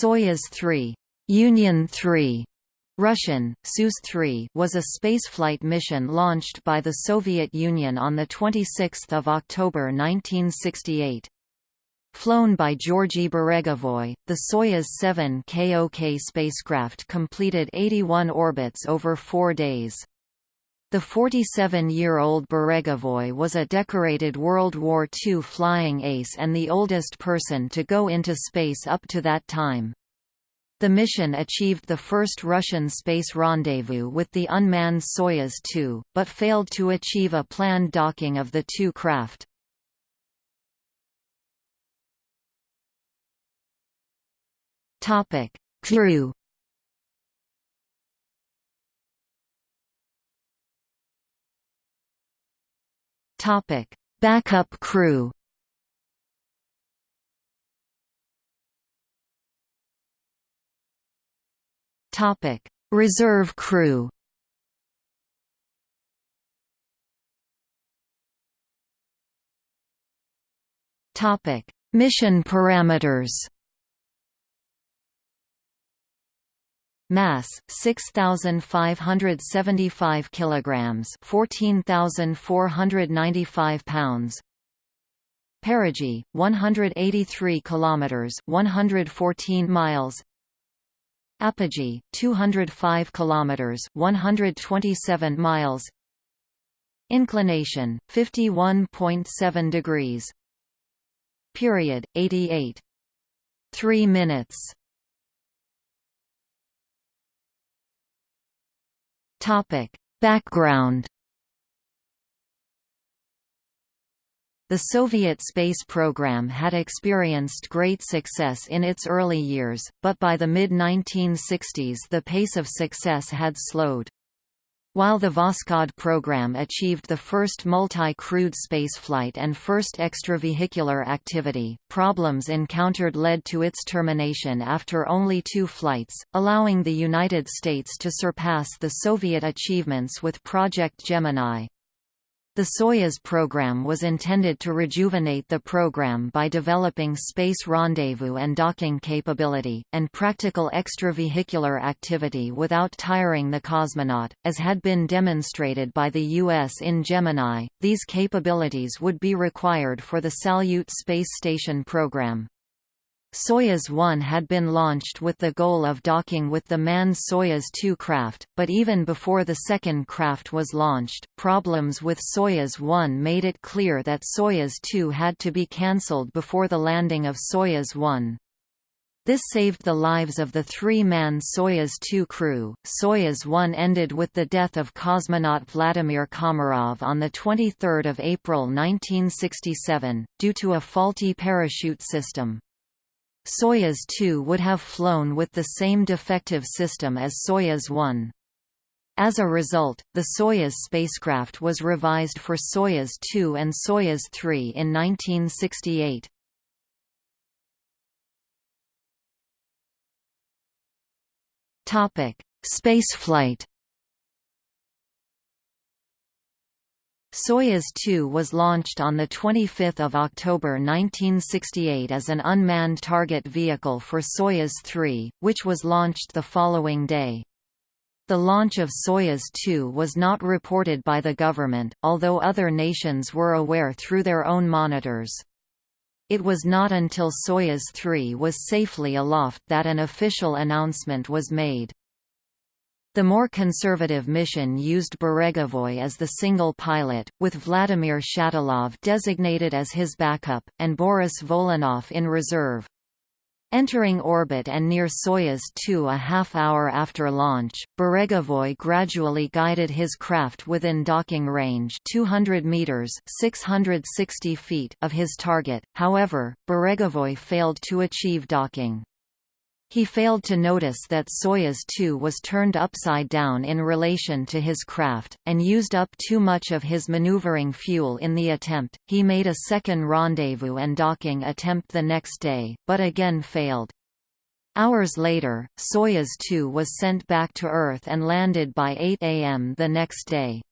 Soyuz 3 Union 3 Russian, Soyuz 3 was a spaceflight mission launched by the Soviet Union on 26 October 1968. Flown by Georgy Beregovoy, the Soyuz 7 KOK spacecraft completed 81 orbits over four days. The 47-year-old Beregovoy was a decorated World War II flying ace and the oldest person to go into space up to that time. The mission achieved the first Russian space rendezvous with the unmanned Soyuz 2, but failed to achieve a planned docking of the two craft. Crew Topic: Backup crew. Topic: Reserve crew. Topic: Mission parameters. Mass 6575 kilograms, 14495 pounds. Perigee 183 kilometers, 114 miles. Apogee 205 kilometers, 127 miles. Inclination 51.7 degrees. Period 88 3 minutes Topic: Background The Soviet space program had experienced great success in its early years, but by the mid-1960s the pace of success had slowed. While the Voskhod program achieved the first multi-crewed spaceflight and first extravehicular activity, problems encountered led to its termination after only two flights, allowing the United States to surpass the Soviet achievements with Project Gemini. The Soyuz program was intended to rejuvenate the program by developing space rendezvous and docking capability, and practical extravehicular activity without tiring the cosmonaut. As had been demonstrated by the U.S. in Gemini, these capabilities would be required for the Salyut space station program. Soyuz 1 had been launched with the goal of docking with the manned Soyuz 2 craft, but even before the second craft was launched, problems with Soyuz 1 made it clear that Soyuz 2 had to be cancelled before the landing of Soyuz 1. This saved the lives of the three-man Soyuz 2 crew. Soyuz 1 ended with the death of cosmonaut Vladimir Komarov on the 23 April 1967, due to a faulty parachute system. Soyuz 2 would have flown with the same defective system as Soyuz 1. As a result, the Soyuz spacecraft was revised for Soyuz 2 and Soyuz 3 in 1968. Topic: Spaceflight Soyuz 2 was launched on 25 October 1968 as an unmanned target vehicle for Soyuz 3, which was launched the following day. The launch of Soyuz 2 was not reported by the government, although other nations were aware through their own monitors. It was not until Soyuz 3 was safely aloft that an official announcement was made. The more conservative mission used Beregovoy as the single pilot, with Vladimir Shatilov designated as his backup, and Boris Volynov in reserve. Entering orbit and near Soyuz 2 a half hour after launch, Beregovoy gradually guided his craft within docking range 200 meters 660 feet of his target, however, Beregovoy failed to achieve docking. He failed to notice that Soyuz 2 was turned upside down in relation to his craft, and used up too much of his maneuvering fuel in the attempt. He made a second rendezvous and docking attempt the next day, but again failed. Hours later, Soyuz 2 was sent back to Earth and landed by 8 am the next day.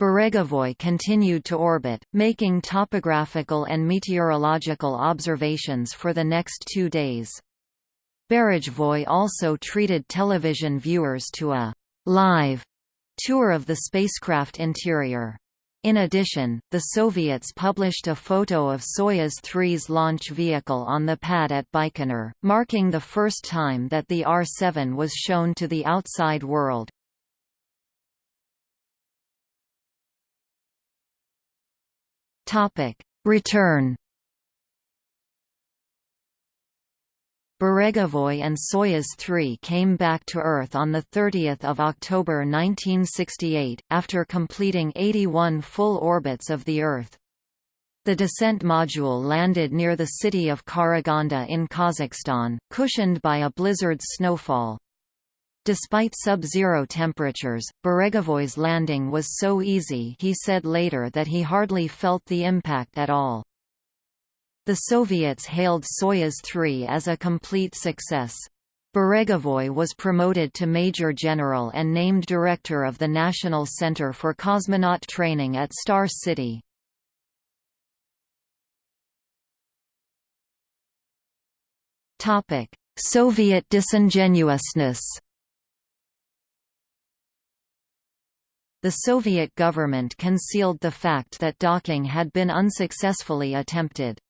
Beregovoy continued to orbit, making topographical and meteorological observations for the next two days. Beregovoy also treated television viewers to a live tour of the spacecraft interior. In addition, the Soviets published a photo of Soyuz 3's launch vehicle on the pad at Baikonur, marking the first time that the R-7 was shown to the outside world. Return Beregovoy and Soyuz 3 came back to Earth on 30 October 1968, after completing 81 full orbits of the Earth. The descent module landed near the city of Karaganda in Kazakhstan, cushioned by a blizzard's snowfall. Despite sub-zero temperatures, Beregovoy's landing was so easy he said later that he hardly felt the impact at all. The Soviets hailed Soyuz 3 as a complete success. Beregovoy was promoted to Major General and named director of the National Center for Cosmonaut Training at Star City. Soviet disingenuousness The Soviet government concealed the fact that docking had been unsuccessfully attempted.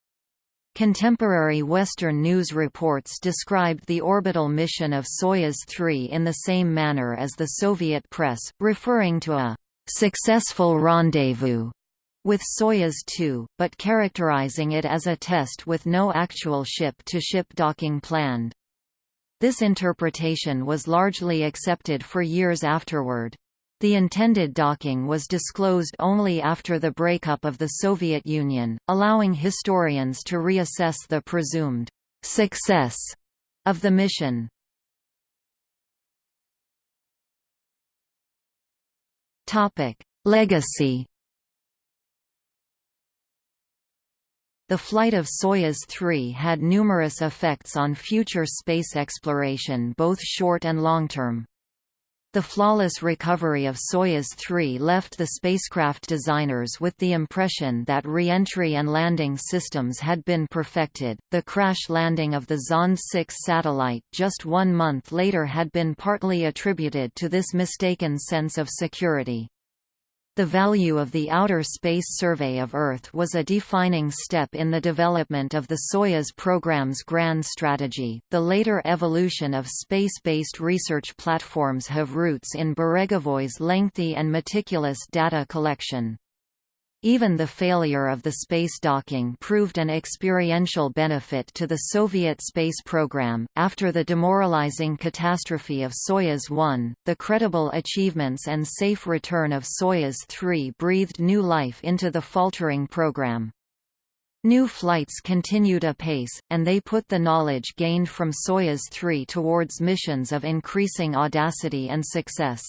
Contemporary Western news reports described the orbital mission of Soyuz 3 in the same manner as the Soviet press, referring to a «successful rendezvous» with Soyuz 2, but characterizing it as a test with no actual ship-to-ship -ship docking planned. This interpretation was largely accepted for years afterward. The intended docking was disclosed only after the breakup of the Soviet Union, allowing historians to reassess the presumed «success» of the mission. Topic: Legacy The flight of Soyuz 3 had numerous effects on future space exploration both short and long-term. The flawless recovery of Soyuz 3 left the spacecraft designers with the impression that re-entry and landing systems had been perfected. The crash landing of the Zond 6 satellite just one month later had been partly attributed to this mistaken sense of security. The value of the Outer Space Survey of Earth was a defining step in the development of the Soyuz program's grand strategy. The later evolution of space-based research platforms have roots in Beregovoy's lengthy and meticulous data collection. Even the failure of the space docking proved an experiential benefit to the Soviet space program. After the demoralizing catastrophe of Soyuz 1, the credible achievements and safe return of Soyuz 3 breathed new life into the faltering program. New flights continued apace, and they put the knowledge gained from Soyuz 3 towards missions of increasing audacity and success.